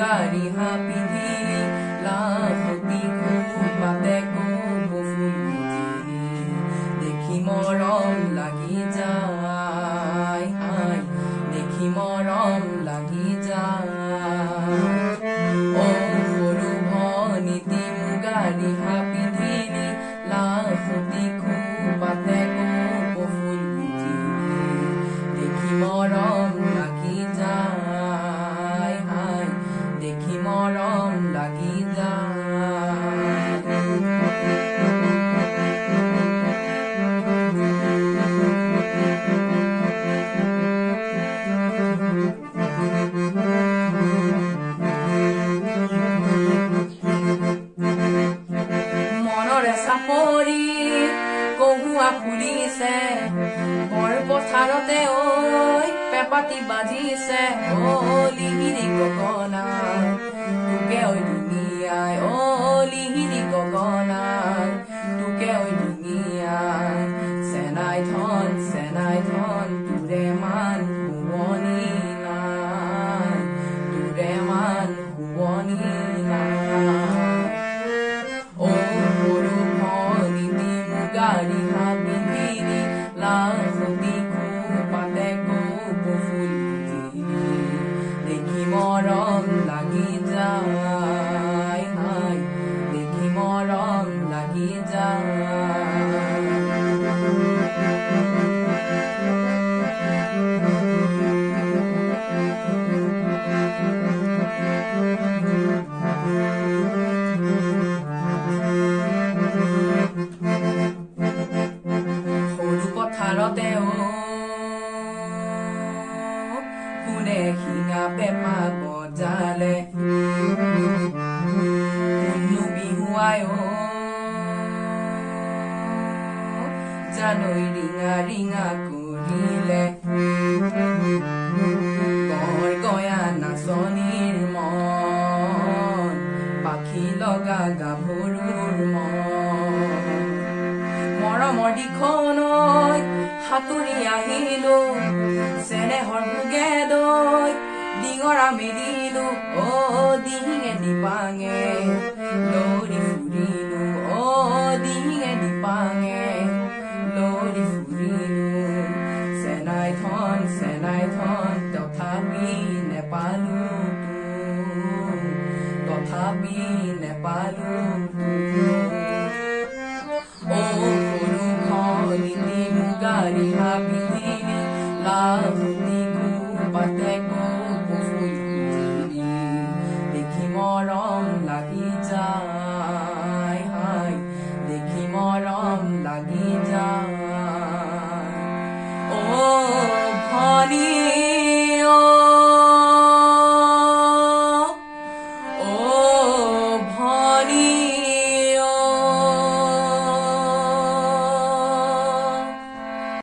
গারিহা পিধি লাহতি খোপাতে কো ফুল দেখি মৰম লাগি যা ফুলিছে বৰ পথাৰতে ঐ পেপাতি বাজিছে অ লিহিৰি ককনা। hoy día. ρωτεώ Πουν έχει να πέμα κοντζάλε Κουνούπι χουαϊό Τζανόι ρίγα ρίγα κουρίλε Κορκόια να σώνει ρμόν Πακύλο καγκαβούρ মৰম দিখনৈ সাঁতুৰি আহিলো। চেনেহৰ ভোগে দৈ ডিঙৰা মেলিলো অ দিহিঙে দিপাঙে। নৈ